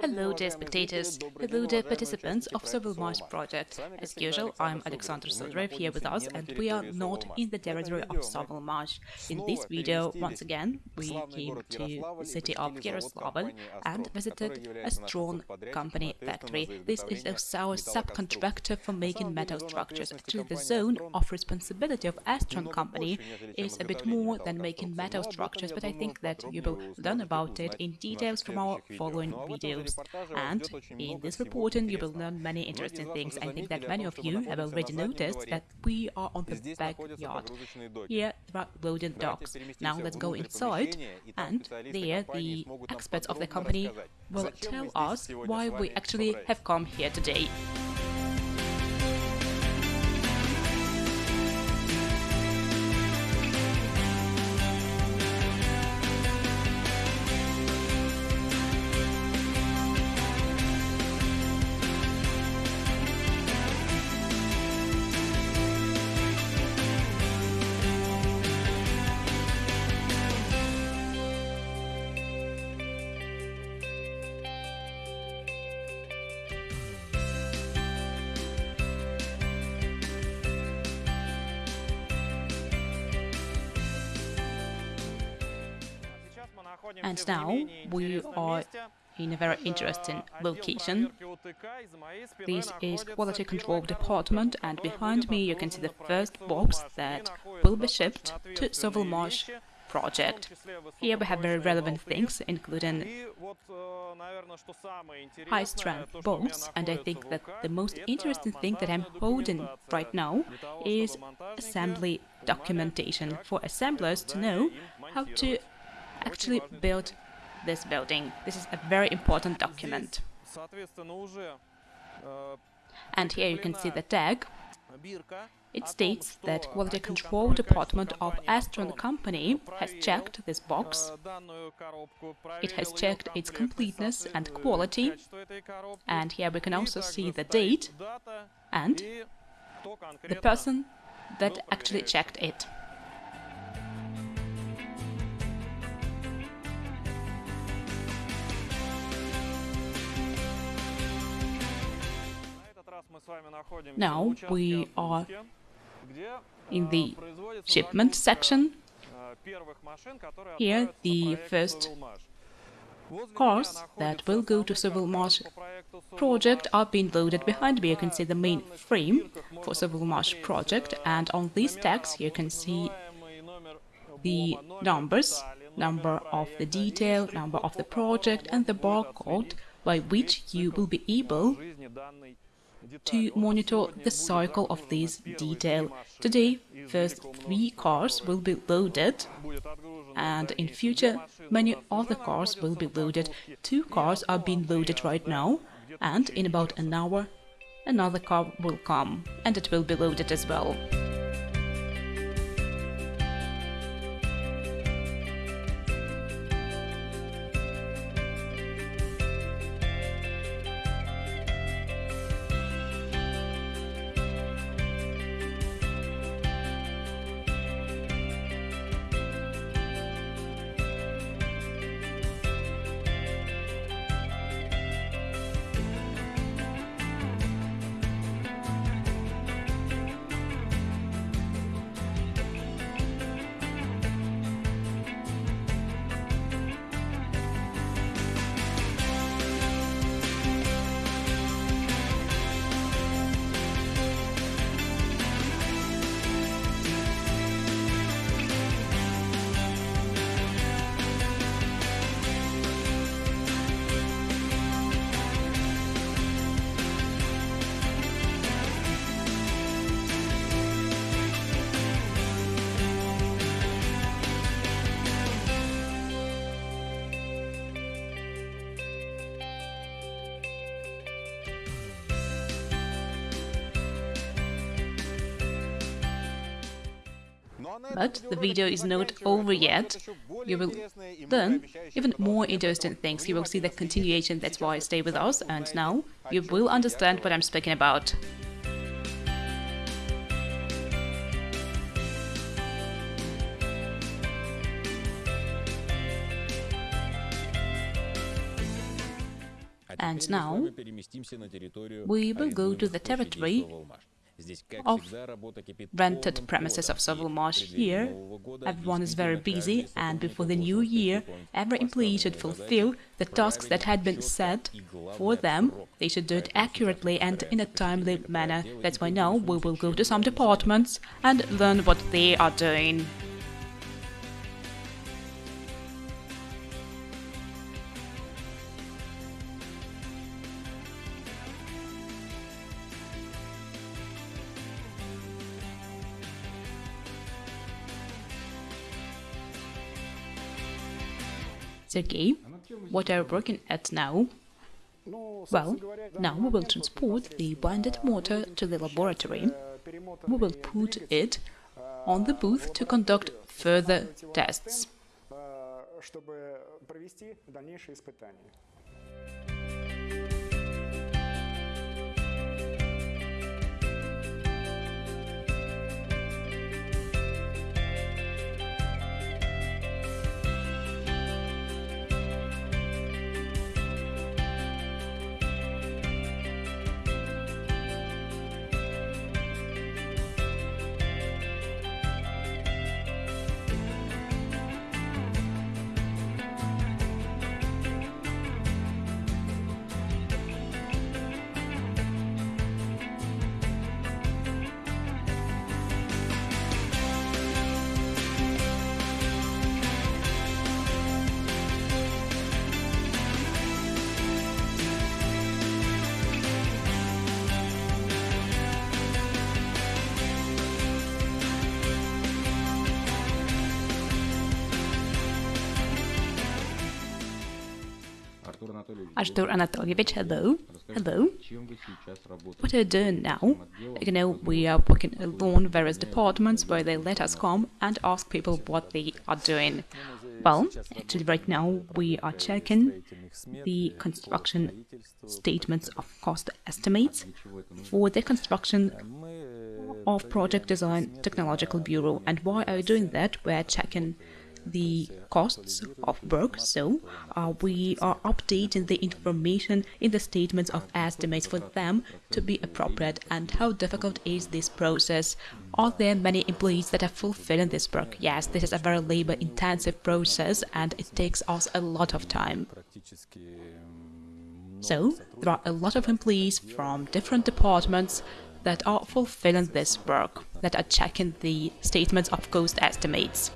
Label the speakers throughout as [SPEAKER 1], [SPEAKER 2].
[SPEAKER 1] Hello dear spectators, hello dear participants of Sovelmash project. As usual, I'm Alexander Sodrev here with us and we are not in the territory of Sovelmash. In this video, once again, we came to the city of Yaroslavl and visited a Astron company factory. This is our subcontractor for making metal structures. Actually, the zone of responsibility of Astron company is a bit more than making metal structures, but I think that you will learn about it in details from our following video. And in this reporting, you will learn many interesting things. I think that many of you have already noticed that we are on the backyard. Here there are loading docks. Now let's go inside, and there the experts of the company will tell us why we actually have come here today. And now we are in a very interesting location. This is Quality Control Department and behind me you can see the first box that will be shipped to Sovelmash project. Here we have very relevant things, including high-strength bolts, and I think that the most interesting thing that I'm holding right now is assembly documentation for assemblers to know how to actually built this building. This is a very important document. And here you can see the tag. It states that Quality Control Department of Astron Company has checked this box. It has checked its completeness and quality. And here we can also see the date and the person that actually checked it. Now we are in the shipment section. Here the first cars that will go to Sovelmash project are being loaded behind me. You can see the main frame for Sovelmash project and on these tags you can see the numbers, number of the detail, number of the project and the barcode by which you will be able to monitor the cycle of this detail. Today, first three cars will be loaded and in future many other cars will be loaded. Two cars are being loaded right now and in about an hour another car will come and it will be loaded as well. But the video is not over yet. You will learn even more interesting things. You will see the continuation, that's why stay with us, and now you will understand what I'm speaking about. And now we will go to the territory of rented premises of Sovelmash here. Everyone is very busy and before the new year, every employee should fulfill the tasks that had been set for them. They should do it accurately and in a timely manner. That's why now we will go to some departments and learn what they are doing. Sergey, what are you working at now? Well, now we will transport the bonded motor to the laboratory. We will put it on the booth to conduct further tests. Artur Anatolievich, hello. Hello. What are you doing now? You know, we are working alone various departments where they let us come and ask people what they are doing. Well, actually right now we are checking the construction statements of cost estimates for the construction of Project Design Technological Bureau. And why are we doing that? We're checking the costs of work, so uh, we are updating the information in the statements of estimates for them to be appropriate. And how difficult is this process? Are there many employees that are fulfilling this work? Yes, this is a very labor-intensive process and it takes us a lot of time. So, there are a lot of employees from different departments that are fulfilling this work, that are checking the statements of cost estimates.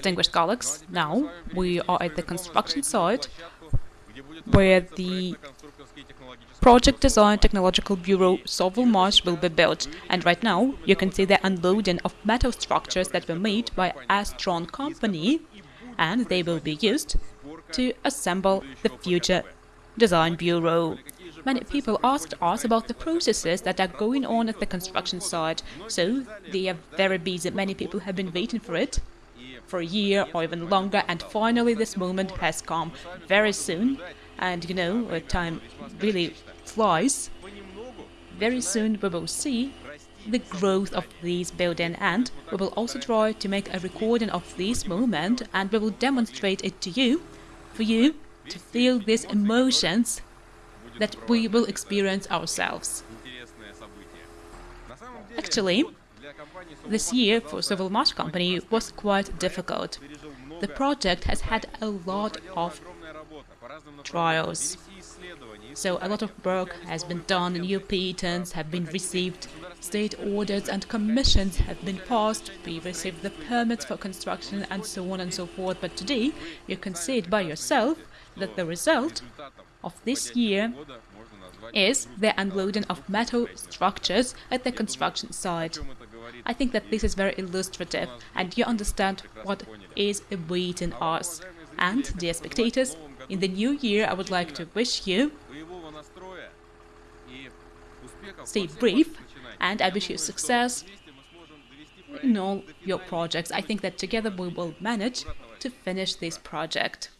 [SPEAKER 1] Distinguished colleagues, now we are at the construction site where the Project Design Technological Bureau Sovelmash will be built. And right now, you can see the unloading of metal structures that were made by Astron company, and they will be used to assemble the future Design Bureau. Many people asked us about the processes that are going on at the construction site, so they are very busy. Many people have been waiting for it for a year or even longer, and finally this moment has come very soon. And you know, uh, time really flies. Very soon we will see the growth of this building and we will also try to make a recording of this moment and we will demonstrate it to you, for you to feel these emotions that we will experience ourselves. Actually, this year for Sovelmash company was quite difficult. The project has had a lot of trials. So a lot of work has been done, new patents have been received, state orders and commissions have been passed, we received the permits for construction and so on and so forth. But today you can see it by yourself that the result of this year is the unloading of metal structures at the construction site. I think that this is very illustrative and you understand what is awaiting us. And, dear spectators, in the new year I would like to wish you stay brief and I wish you success in all your projects. I think that together we will manage to finish this project.